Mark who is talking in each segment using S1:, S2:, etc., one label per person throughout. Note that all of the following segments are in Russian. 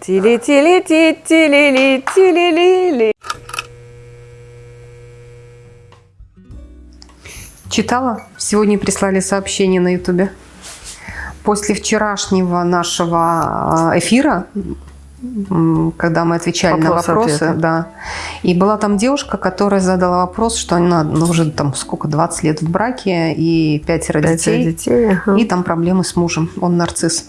S1: Тили-тили-ти-тили-ли-тили-ли-ли. Читала? Сегодня прислали сообщение на ютубе. После вчерашнего нашего э, эфира, когда мы отвечали Вопрос на вопросы, ответа. да, и была там девушка, которая задала вопрос, что она ну, уже там сколько, 20 лет в браке и пятеро, пятеро детей, детей ага. и там проблемы с мужем, он нарцисс.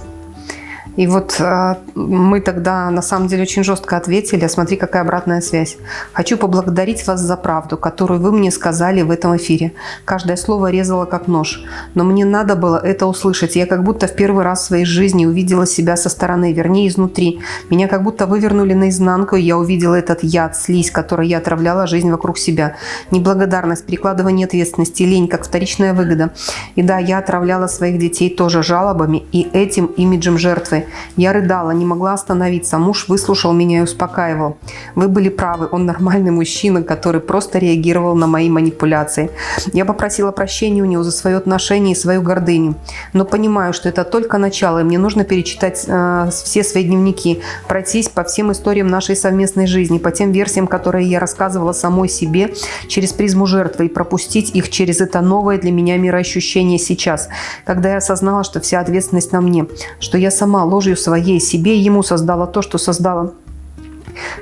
S1: И вот э, мы тогда на самом деле очень жестко ответили, а смотри, какая обратная связь. Хочу поблагодарить вас за правду, которую вы мне сказали в этом эфире. Каждое слово резало как нож. Но мне надо было это услышать. Я как будто в первый раз в своей жизни увидела себя со стороны, вернее изнутри. Меня как будто вывернули наизнанку, и я увидела этот яд, слизь, которой я отравляла жизнь вокруг себя. Неблагодарность, перекладывание ответственности, лень, как вторичная выгода. И да, я отравляла своих детей тоже жалобами и этим имиджем жертвы. Я рыдала, не могла остановиться. Муж выслушал меня и успокаивал. Вы были правы, он нормальный мужчина, который просто реагировал на мои манипуляции. Я попросила прощения у него за свое отношение и свою гордыню. Но понимаю, что это только начало, и мне нужно перечитать э, все свои дневники, пройтись по всем историям нашей совместной жизни, по тем версиям, которые я рассказывала самой себе через призму жертвы, и пропустить их через это новое для меня мироощущение сейчас, когда я осознала, что вся ответственность на мне, что я сама ложью своей себе ему создала то, что создала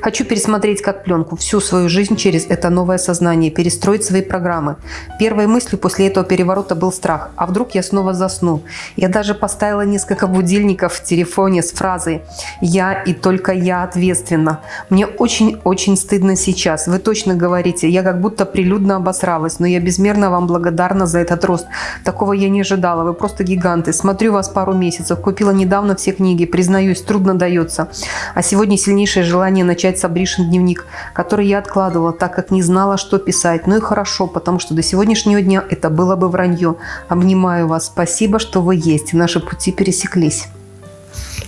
S1: Хочу пересмотреть как пленку всю свою жизнь через это новое сознание, перестроить свои программы. Первой мыслью после этого переворота был страх. А вдруг я снова засну? Я даже поставила несколько будильников в телефоне с фразой «Я и только я ответственна». Мне очень-очень стыдно сейчас. Вы точно говорите, я как будто прилюдно обосралась, но я безмерно вам благодарна за этот рост. Такого я не ожидала. Вы просто гиганты. Смотрю вас пару месяцев. Купила недавно все книги. Признаюсь, трудно дается. А сегодня сильнейшее желание начать с Абришин дневник, который я откладывала, так как не знала, что писать. Ну и хорошо, потому что до сегодняшнего дня это было бы вранье. Обнимаю вас. Спасибо, что вы есть. Наши пути пересеклись.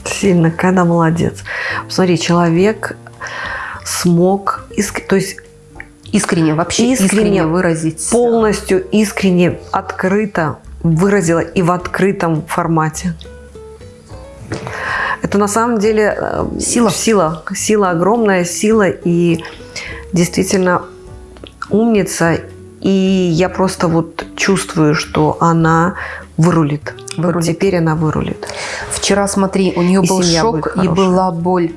S2: Сильно, когда молодец. Посмотри, человек смог, то есть
S1: искренне, вообще искренне, искренне выразить.
S2: Полностью искренне, открыто выразила и в открытом формате. Это на самом деле э, сила. Сила, сила огромная сила и действительно умница. И я просто вот чувствую, что она вырулит. вырулит. Теперь она вырулит.
S1: Вчера, смотри, у нее и был шок и была боль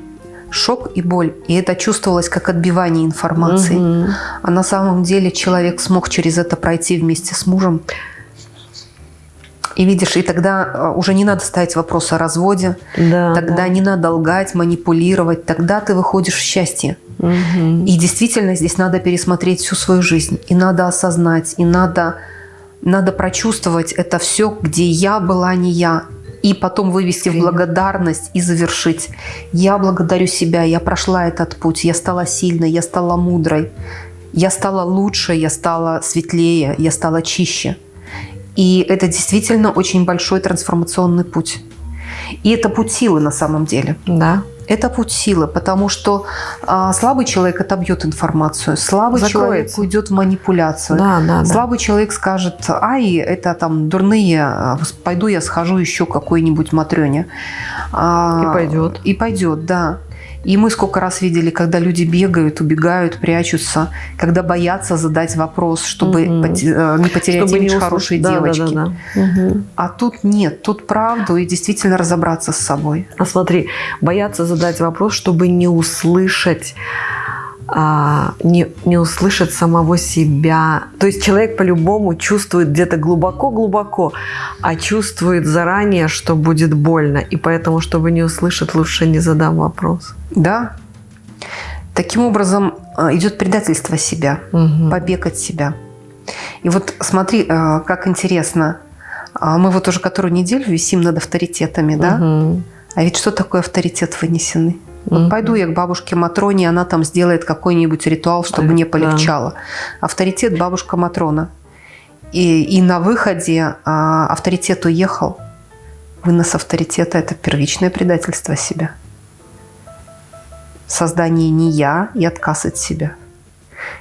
S1: шок и боль. И это чувствовалось как отбивание информации. Угу. А на самом деле человек смог через это пройти вместе с мужем. И видишь, и тогда э, уже не надо ставить вопрос о разводе, да, тогда да. не надо лгать, манипулировать, тогда ты выходишь в счастье. Угу. И действительно здесь надо пересмотреть всю свою жизнь, и надо осознать, и надо, надо прочувствовать это все, где я была не я, и потом вывести в благодарность и завершить. Я благодарю себя, я прошла этот путь, я стала сильной, я стала мудрой, я стала лучше, я стала светлее, я стала чище. И это действительно очень большой трансформационный путь. И это путь силы на самом деле.
S2: Да.
S1: Это путь силы, потому что а, слабый человек отобьет информацию, слабый Закроется. человек уйдет в манипуляцию, да, да, слабый да. человек скажет, ай, это там дурные, а, пойду я схожу еще какой-нибудь Матрёне.
S2: А, и пойдет.
S1: И пойдет, да. И мы сколько раз видели, когда люди бегают, убегают, прячутся, когда боятся задать вопрос, чтобы угу. не потерять чтобы имидж не хорошей да, девочки. Да, да, да. Угу. А тут нет, тут правду и действительно разобраться с собой.
S2: А смотри, боятся задать вопрос, чтобы не услышать а, не, не услышит самого себя. То есть человек по-любому чувствует где-то глубоко-глубоко, а чувствует заранее, что будет больно. И поэтому, чтобы не услышать, лучше не задам вопрос.
S1: Да. Таким образом а, идет предательство себя, угу. побег от себя. И вот смотри, а, как интересно. А, мы вот уже которую неделю висим над авторитетами, да? Угу. А ведь что такое авторитет вынесенный? Вот пойду я к бабушке Матроне, она там сделает какой-нибудь ритуал, чтобы да, мне полегчало. Да. Авторитет бабушка Матрона. И, и на выходе а, авторитет уехал. Вынос авторитета – это первичное предательство себя. Создание не я и отказ от себя.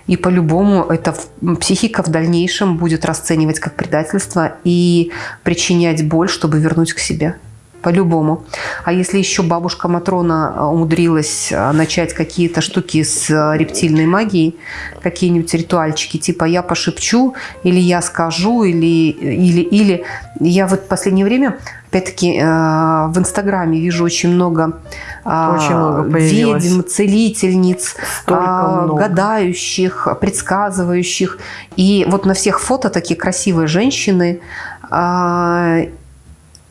S1: И по-любому это психика в дальнейшем будет расценивать как предательство и причинять боль, чтобы вернуть к себе. По-любому. А если еще бабушка Матрона э, умудрилась э, начать какие-то штуки с э, рептильной магией, какие-нибудь ритуальчики, типа я пошепчу, или я скажу, или, или, или я вот в последнее время опять-таки в Инстаграме вижу очень много, очень много ведьм, целительниц, много. гадающих, предсказывающих. И вот на всех фото такие красивые женщины,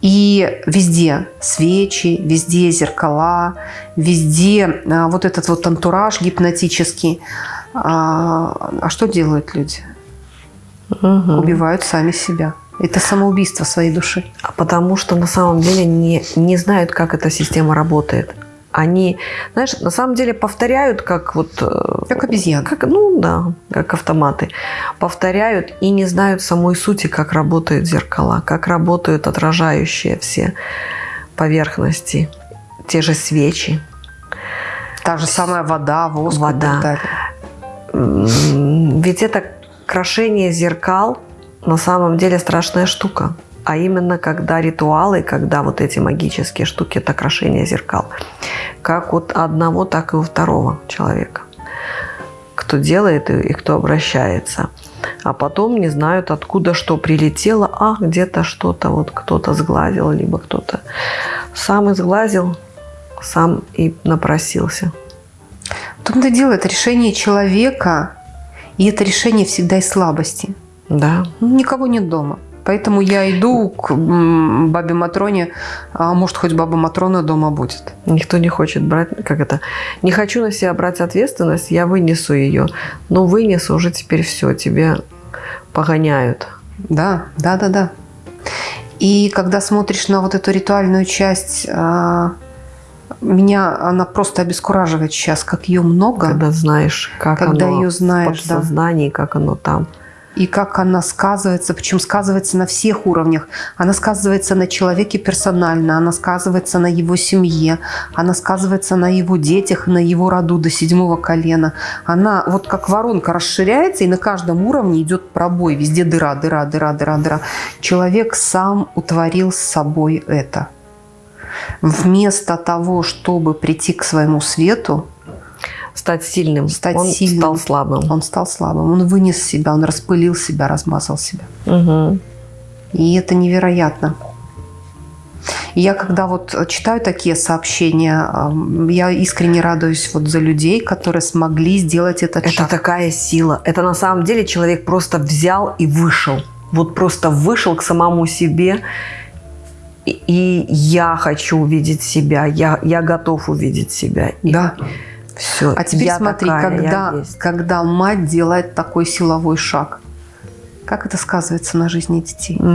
S1: и везде свечи, везде зеркала, везде а, вот этот вот антураж гипнотический. А, а что делают люди? Угу. Убивают сами себя. Это самоубийство своей души.
S2: А потому что на самом деле не, не знают, как эта система работает. Они, знаешь, на самом деле повторяют, как вот...
S1: Э, как обезьяны.
S2: Как, ну да, как автоматы. Повторяют и не знают самой сути, как работают зеркала, как работают отражающие все поверхности. Те же свечи.
S1: Та же самая вода, воск
S2: вода. Ведь это крошение зеркал на самом деле страшная штука а именно когда ритуалы, когда вот эти магические штуки, это крошение зеркал, как от одного, так и у второго человека, кто делает и, и кто обращается. А потом не знают, откуда что прилетело, а где-то что-то вот кто-то сглазил, либо кто-то сам изглазил, сам и напросился.
S1: В том-то дело, это решение человека, и это решение всегда из слабости.
S2: Да.
S1: Никого нет дома. Поэтому я иду к бабе Матроне, а может, хоть баба Матрона дома будет.
S2: Никто не хочет брать, как это, не хочу на себя брать ответственность, я вынесу ее. Но вынесу уже теперь все, тебе погоняют.
S1: Да, да, да, да. И когда смотришь на вот эту ритуальную часть, а, меня она просто обескураживает сейчас, как ее много.
S2: Когда знаешь, как
S1: когда
S2: оно
S1: ее знаешь,
S2: в подсознании, да. как оно там
S1: и как она сказывается, причем сказывается на всех уровнях. Она сказывается на человеке персонально, она сказывается на его семье, она сказывается на его детях, на его роду до седьмого колена. Она вот как воронка расширяется, и на каждом уровне идет пробой, везде дыра, дыра, дыра, дыра, дыра. Человек сам утворил с собой это. Вместо того, чтобы прийти к своему свету,
S2: стать сильным.
S1: Стать
S2: он
S1: сильным.
S2: стал слабым.
S1: Он стал слабым. Он вынес себя, он распылил себя, размазал себя.
S2: Угу.
S1: И это невероятно. Я когда вот читаю такие сообщения, я искренне радуюсь вот за людей, которые смогли сделать этот
S2: это
S1: шаг.
S2: Это такая сила. Это на самом деле человек просто взял и вышел. Вот просто вышел к самому себе. И, и я хочу увидеть себя. Я, я готов увидеть себя.
S1: Да. И, все. А теперь смотри, такая, когда, когда мать делает такой силовой шаг, как это сказывается на жизни детей, угу.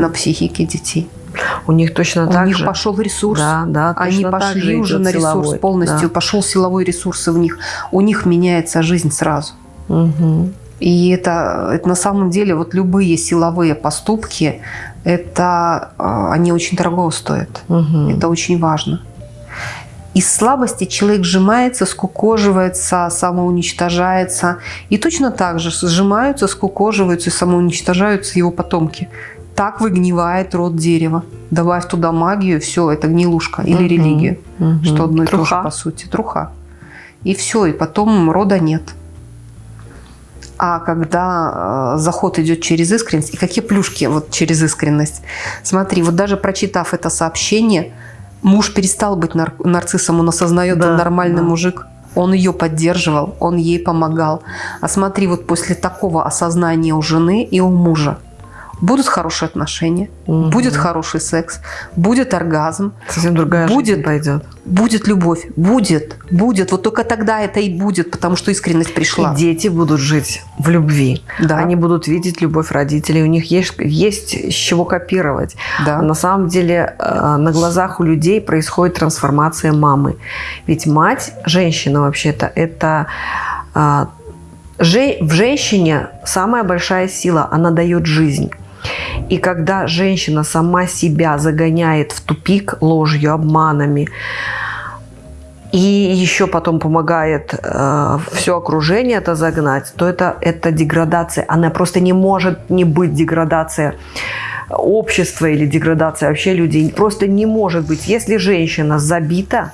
S1: на психике детей?
S2: У них точно
S1: У
S2: так
S1: них
S2: же.
S1: пошел ресурс.
S2: Да, да,
S1: Они пошли уже на
S2: силовой.
S1: ресурс полностью. Да. Пошел силовой ресурс в них. У них меняется жизнь сразу.
S2: Угу.
S1: И это, это на самом деле вот любые силовые поступки, это а, они очень дорого стоят.
S2: Угу.
S1: Это очень важно. Из слабости человек сжимается, скукоживается, самоуничтожается. И точно так же сжимаются, скукоживаются и самоуничтожаются его потомки. Так выгнивает род дерева. Добавь туда магию, все, это гнилушка или угу, религию. Угу. Что одно и то же, по сути. Труха. И все, и потом рода нет. А когда э, заход идет через искренность, и какие плюшки вот через искренность? Смотри, вот даже прочитав это сообщение, Муж перестал быть нар нарциссом, он осознает, да, он нормальный да. мужик. Он ее поддерживал, он ей помогал. А смотри, вот после такого осознания у жены и у мужа, будут хорошие отношения, угу. будет хороший секс, будет оргазм.
S2: Совсем другая будет, жизнь пойдет.
S1: Будет любовь, будет, будет. Вот только тогда это и будет, потому что искренность пришла.
S2: И дети будут жить в любви. Да. Они будут видеть любовь родителей, у них есть, есть с чего копировать. Да. А на самом деле э, на глазах у людей происходит трансформация мамы. Ведь мать, женщина вообще-то, это э, в женщине самая большая сила, она дает жизнь. И когда женщина сама себя загоняет в тупик ложью, обманами, и еще потом помогает э, все окружение это загнать, то это, это деградация. Она просто не может не быть деградация общества или деградация вообще людей просто не может быть. Если женщина забита,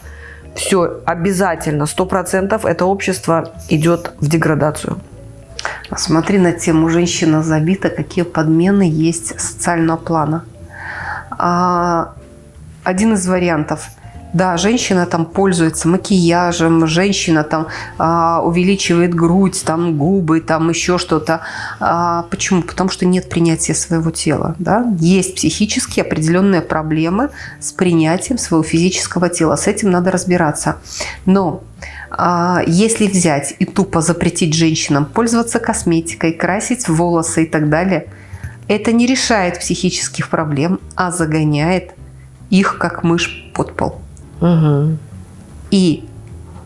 S2: все обязательно, сто процентов это общество идет в деградацию.
S1: Смотри на тему «Женщина забита», какие подмены есть социального плана. А, один из вариантов – да, женщина там пользуется макияжем, женщина там а, увеличивает грудь, там губы, там еще что-то. А, почему? Потому что нет принятия своего тела. Да? Есть психически определенные проблемы с принятием своего физического тела. С этим надо разбираться. Но а, если взять и тупо запретить женщинам пользоваться косметикой, красить волосы и так далее, это не решает психических проблем, а загоняет их как мышь под пол. Угу. И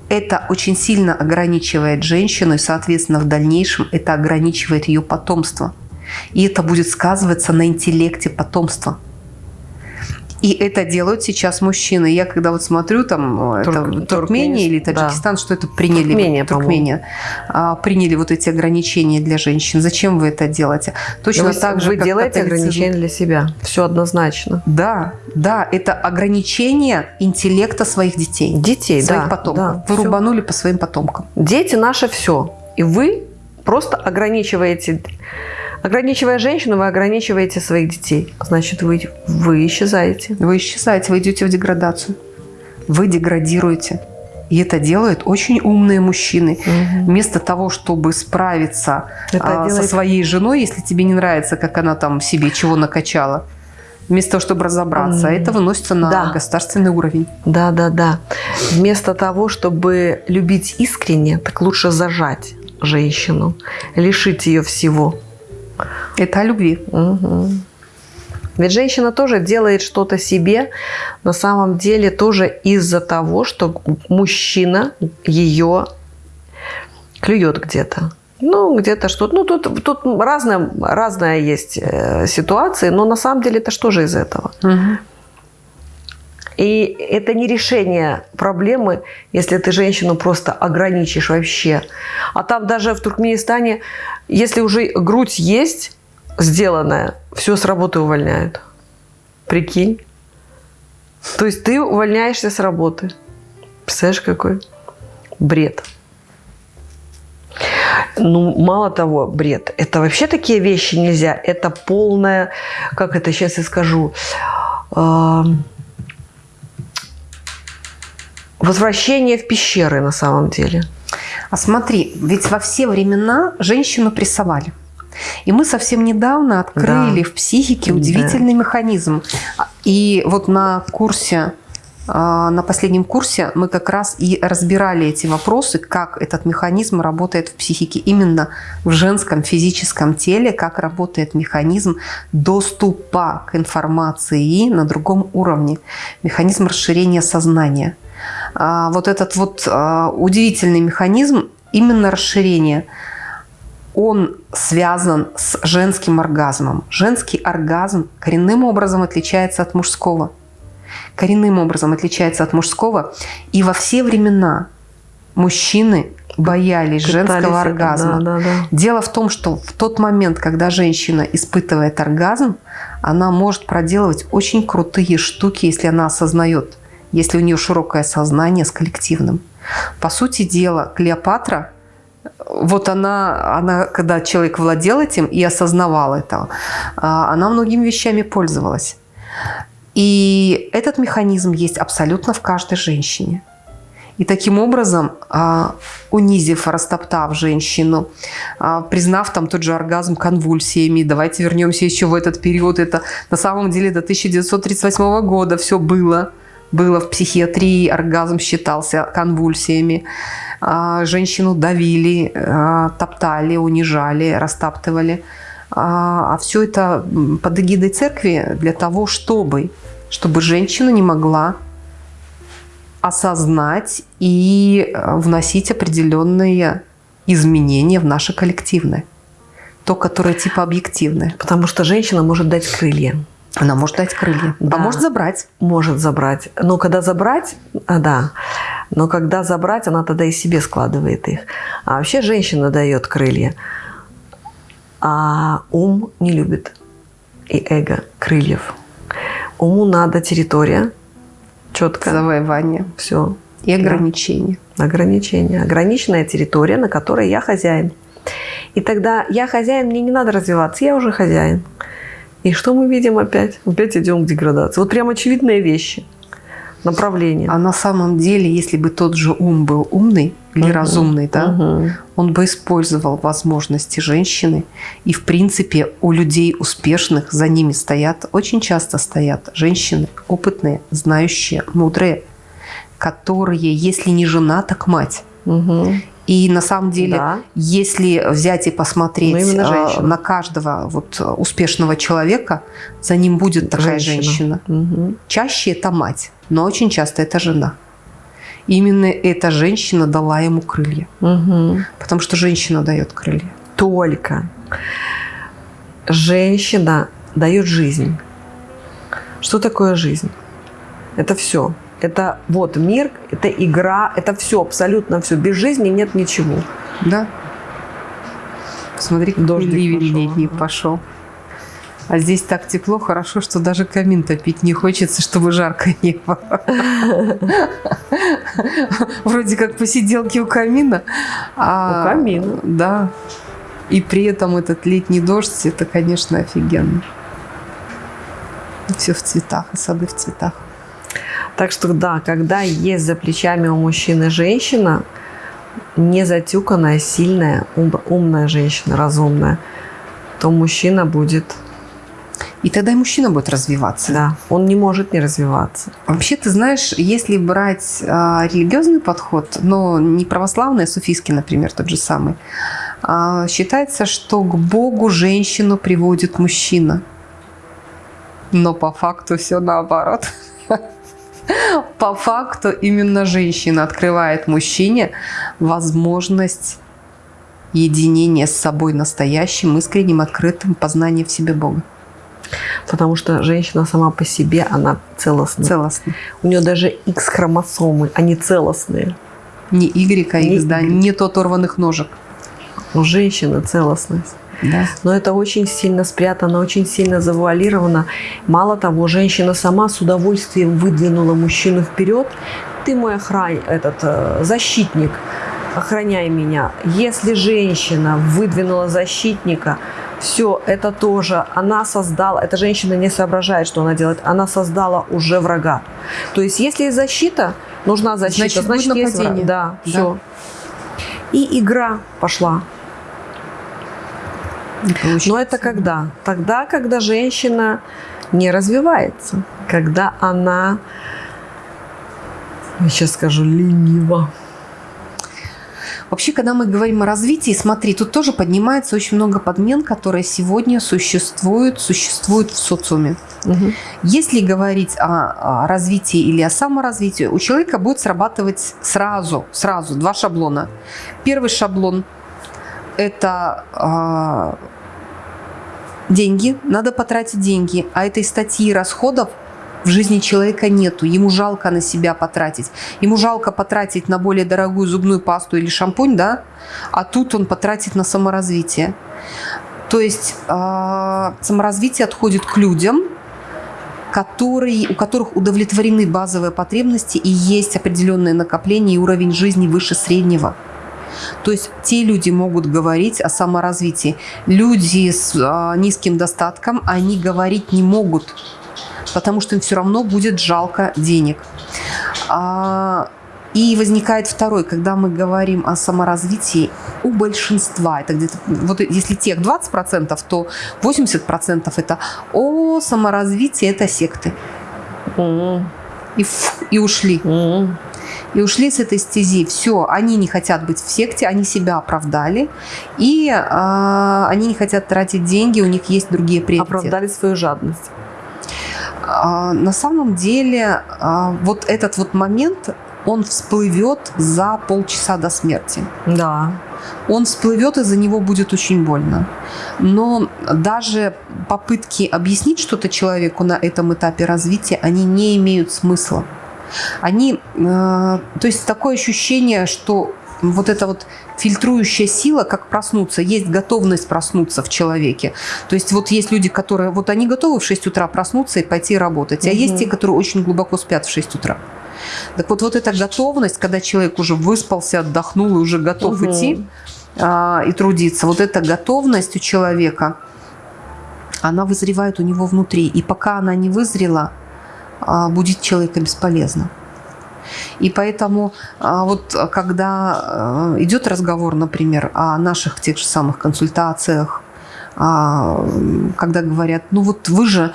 S1: это очень сильно ограничивает женщину, и, соответственно, в дальнейшем это ограничивает ее потомство. И это будет сказываться на интеллекте потомства. И это делают сейчас мужчины. Я когда вот смотрю там Турк, это, Туркмения или Таджикистан, да. что это приняли Туркмения, Туркмения а, приняли вот эти ограничения для женщин. Зачем вы это делаете?
S2: Точно вы, так же, вы делаете ограничения для себя. Все однозначно.
S1: Да, да, это ограничение интеллекта своих детей.
S2: Детей,
S1: своих
S2: да.
S1: потомков.
S2: Да,
S1: вы все. рубанули по своим потомкам.
S2: Дети наше все. И вы просто ограничиваете Ограничивая женщину, вы ограничиваете своих детей. Значит, вы, вы исчезаете.
S1: Вы исчезаете, вы идете в деградацию. Вы деградируете. И это делают очень умные мужчины. Угу. Вместо того, чтобы справиться а, делает... со своей женой, если тебе не нравится, как она там себе чего накачала, вместо того, чтобы разобраться, это выносится на да. государственный уровень.
S2: Да, да, да. Вместо того, чтобы любить искренне, так лучше зажать женщину, лишить ее всего.
S1: Это о любви.
S2: Угу. Ведь женщина тоже делает что-то себе, на самом деле тоже из-за того, что мужчина ее клюет где-то. Ну, где-то что-то. Ну, тут, тут разная, разная есть э, ситуация, но на самом деле это что же из этого? Угу. И это не решение проблемы, если ты женщину просто ограничишь вообще. А там даже в Туркменистане, если уже грудь есть, сделанная, все с работы увольняют. Прикинь. То есть ты увольняешься с работы. Представляешь, какой бред. Ну, мало того, бред. Это вообще такие вещи нельзя. Это полная, как это сейчас я скажу, э возвращение в пещеры на самом деле.
S1: А смотри, ведь во все времена женщину прессовали. И мы совсем недавно открыли да. в психике удивительный да. механизм. И вот на курсе, а, на последнем курсе мы как раз и разбирали эти вопросы, как этот механизм работает в психике, именно в женском физическом теле, как работает механизм доступа к информации на другом уровне, механизм расширения сознания – вот этот вот а, удивительный механизм именно расширения, он связан с женским оргазмом. Женский оргазм коренным образом отличается от мужского. Коренным образом отличается от мужского. И во все времена мужчины боялись Пытались женского оргазма. Да, да, да. Дело в том, что в тот момент, когда женщина испытывает оргазм, она может проделывать очень крутые штуки, если она осознает – если у нее широкое сознание с коллективным. По сути дела, Клеопатра, вот она, она, когда человек владел этим и осознавал это, а, она многими вещами пользовалась. И этот механизм есть абсолютно в каждой женщине. И таким образом, а, унизив, растоптав женщину, а, признав там тот же оргазм конвульсиями, давайте вернемся еще в этот период, это на самом деле до 1938 года все было – было в психиатрии, оргазм считался конвульсиями. А, женщину давили, а, топтали, унижали, растаптывали. А, а все это под эгидой церкви для того, чтобы, чтобы женщина не могла осознать и вносить определенные изменения в наше коллективное. То, которое типа объективное.
S2: Потому что женщина может дать крылья.
S1: Она может дать крылья,
S2: а да, а может забрать. Может забрать. Но когда забрать, а, да, но когда забрать, она тогда и себе складывает их. А вообще женщина дает крылья, а ум не любит. и эго крыльев. Уму надо территория, четко.
S1: Завоевание.
S2: Все.
S1: И ограничения.
S2: Да. Ограничения. Ограниченная территория, на которой я хозяин. И тогда я хозяин, мне не надо развиваться, я уже хозяин. И что мы видим опять? Опять идем к деградации. Вот прям очевидные вещи – направление.
S1: А на самом деле, если бы тот же ум был умный или угу. разумный, да, угу. он бы использовал возможности женщины. И, в принципе, у людей успешных за ними стоят, очень часто стоят женщины опытные, знающие, мудрые, которые, если не жена, так мать. Угу. И на самом деле, да. если взять и посмотреть ну, на каждого вот успешного человека, за ним будет такая женщина. женщина. Угу. Чаще это мать, но очень часто это жена. Именно эта женщина дала ему крылья. Угу. Потому что женщина дает крылья.
S2: Только женщина дает жизнь. Что такое жизнь? Это все. Это вот мир, это игра, это все, абсолютно все. Без жизни нет ничего.
S1: Да. Посмотри, какой ливень пошел. летний пошел. А здесь так тепло, хорошо, что даже камин топить не хочется, чтобы жарко не было. Вроде как посиделки у камина.
S2: А, у камина.
S1: Да. И при этом этот летний дождь, это, конечно, офигенно. Все в цветах, и сады в цветах.
S2: Так что да, когда есть за плечами у мужчины женщина, не затюканная, сильная, умная женщина, разумная, то мужчина будет...
S1: И тогда и мужчина будет развиваться.
S2: Да, он не может не развиваться.
S1: Вообще, ты знаешь, если брать а, религиозный подход, но не православный, а суфийский, например, тот же самый, а, считается, что к Богу женщину приводит мужчина. Но по факту все наоборот. По факту именно женщина открывает мужчине возможность единения с собой настоящим, искренним, открытым познанием в себе Бога.
S2: Потому что женщина сама по себе, она целостна.
S1: Целостна.
S2: У нее даже X-хромосомы, они целостные.
S1: Не Y, а X, да, нет оторванных ножек.
S2: У женщины целостность.
S1: Да.
S2: Но это очень сильно спрятано, очень сильно завуалировано. Мало того, женщина сама с удовольствием выдвинула мужчину вперед. Ты мой охран... этот, э, защитник, охраняй меня. Если женщина выдвинула защитника, все, это тоже она создала, эта женщина не соображает, что она делает, она создала уже врага. То есть, если есть защита, нужна защита, значит, значит есть враг. Да, да, все. И игра пошла. Но это когда? Тогда, когда женщина не развивается, когда она, я сейчас скажу, ленива.
S1: Вообще, когда мы говорим о развитии, смотри, тут тоже поднимается очень много подмен, которые сегодня существуют, существуют в социуме. Угу. Если говорить о, о развитии или о саморазвитии, у человека будет срабатывать сразу, сразу два шаблона. Первый шаблон это э, деньги, надо потратить деньги, а этой статьи расходов в жизни человека нету, ему жалко на себя потратить. Ему жалко потратить на более дорогую зубную пасту или шампунь, да, а тут он потратит на саморазвитие. То есть э, саморазвитие отходит к людям, которые, у которых удовлетворены базовые потребности и есть определенное накопление и уровень жизни выше среднего. То есть те люди могут говорить о саморазвитии. Люди с а, низким достатком, они говорить не могут, потому что им все равно будет жалко денег. А, и возникает второй, когда мы говорим о саморазвитии у большинства, это где-то, вот если тех 20%, то 80% это о саморазвитии, это секты. Mm. И, и ушли. Mm и ушли с этой стези. Все, они не хотят быть в секте, они себя оправдали, и э, они не хотят тратить деньги, у них есть другие приоритеты.
S2: Оправдали свою жадность.
S1: Э, на самом деле, э, вот этот вот момент, он всплывет за полчаса до смерти.
S2: Да.
S1: Он всплывет, и за него будет очень больно. Но даже попытки объяснить что-то человеку на этом этапе развития, они не имеют смысла они, э, то есть такое ощущение, что вот эта вот фильтрующая сила, как проснуться, есть готовность проснуться в человеке. То есть вот есть люди, которые, вот они готовы в 6 утра проснуться и пойти работать, а угу. есть те, которые очень глубоко спят в 6 утра. Так вот, вот эта готовность, когда человек уже выспался, отдохнул и уже готов угу. идти а, и трудиться, вот эта готовность у человека, она вызревает у него внутри. И пока она не вызрела, будить человека бесполезно. И поэтому а, вот когда а, идет разговор, например, о наших тех же самых консультациях, а, когда говорят, ну вот вы же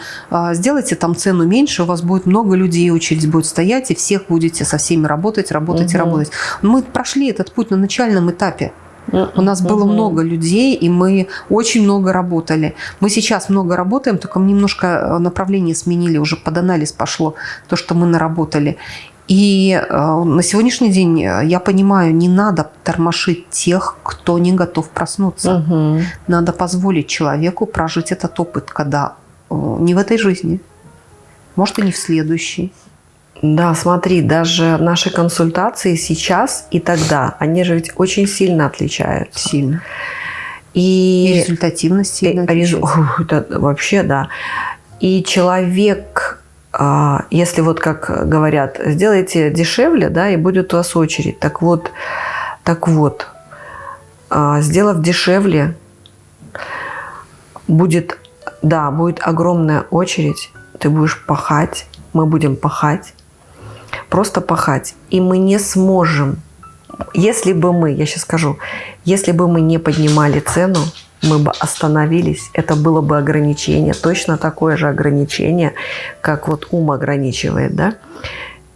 S1: сделайте там цену меньше, у вас будет много людей, очередь будет стоять, и всех будете со всеми работать, работать угу. и работать. Мы прошли этот путь на начальном этапе. У нас было много людей, и мы очень много работали. Мы сейчас много работаем, только мы немножко э, направление сменили, уже под анализ пошло то, что мы наработали. И э, на сегодняшний день э, я понимаю, не надо тормошить тех, кто не готов проснуться. Угу. Надо позволить человеку прожить этот опыт, когда не в этой жизни, может и не в следующей.
S2: Да, смотри, даже наши консультации сейчас и тогда, они же ведь очень сильно отличаются.
S1: Сильно.
S2: И,
S1: и результативность сильно отличается.
S2: Это вообще, да. И человек а, если вот как говорят, сделайте дешевле, да, и будет у вас очередь. Так вот, так вот, а, сделав дешевле, будет, да, будет огромная очередь, ты будешь пахать, мы будем пахать, просто пахать, и мы не сможем, если бы мы, я сейчас скажу, если бы мы не поднимали цену, мы бы остановились, это было бы ограничение, точно такое же ограничение, как вот ум ограничивает, да?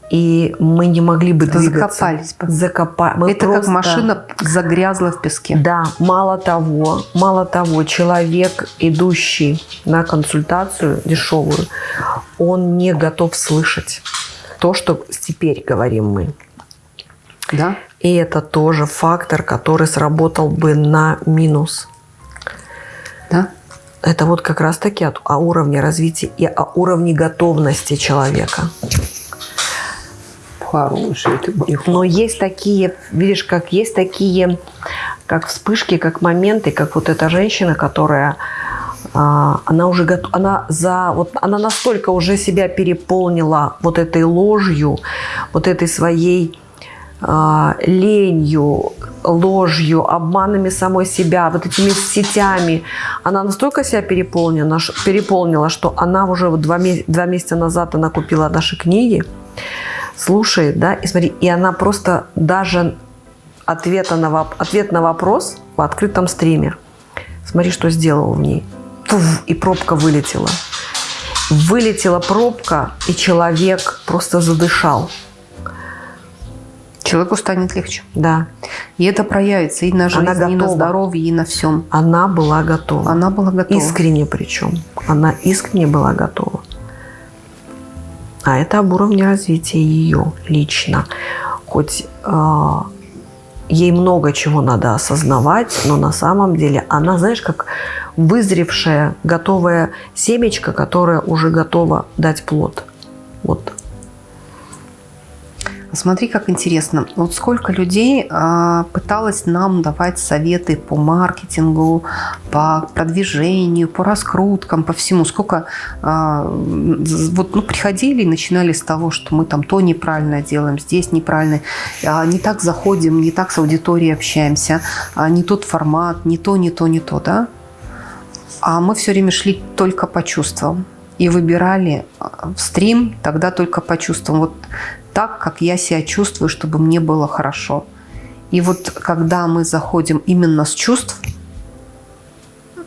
S2: И мы не могли бы двигаться.
S1: Закопались бы.
S2: Закопа...
S1: Мы это просто... как машина загрязла в песке.
S2: Да, мало того, мало того, человек, идущий на консультацию дешевую, он не готов слышать то, что теперь говорим мы.
S1: Да.
S2: И это тоже фактор, который сработал бы на минус.
S1: Да?
S2: Это вот как раз-таки о, уровне развития и о уровне готовности человека.
S1: Хороший ты
S2: Но есть такие, видишь, как есть такие, как вспышки, как моменты, как вот эта женщина, которая она уже она за, вот она настолько уже себя переполнила вот этой ложью, вот этой своей а, ленью, ложью, обманами самой себя, вот этими сетями. Она настолько себя переполнена, переполнила, что она уже вот два, два месяца назад она купила наши книги, слушает, да, и смотри, и она просто даже ответа на, ответ на вопрос в открытом стриме. Смотри, что сделал в ней. Пуф, и пробка вылетела. Вылетела пробка, и человек просто задышал
S1: человеку станет легче.
S2: Да.
S1: И это проявится и на жизни, и на здоровье, и на всем.
S2: Она была готова.
S1: Она была готова.
S2: Искренне причем. Она искренне была готова. А это об уровне развития ее лично. Хоть э, ей много чего надо осознавать, но на самом деле она, знаешь, как вызревшая, готовая семечко, которая уже готова дать плод. Вот
S1: Смотри, как интересно. Вот сколько людей а, пыталось нам давать советы по маркетингу, по продвижению, по раскруткам, по всему. Сколько а, вот ну, приходили и начинали с того, что мы там то неправильно делаем, здесь неправильно, а, не так заходим, не так с аудиторией общаемся, а, не тот формат, не то, не то, не то, да? А мы все время шли только по чувствам и выбирали а, в стрим тогда только по чувствам. Вот так, как я себя чувствую, чтобы мне было хорошо. И вот когда мы заходим именно с чувств,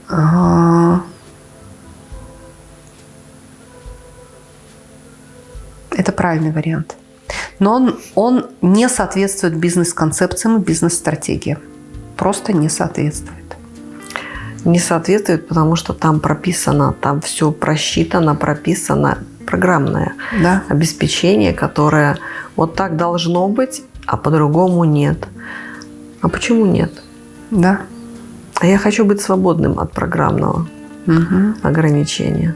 S1: а, это правильный вариант. Но он, он не соответствует бизнес-концепциям и бизнес-стратегиям. Просто не соответствует.
S2: Не соответствует, потому что там прописано, там все просчитано, прописано программное
S1: да.
S2: обеспечение, которое вот так должно быть, а по-другому нет. А почему нет?
S1: Да.
S2: А я хочу быть свободным от программного
S1: угу.
S2: ограничения.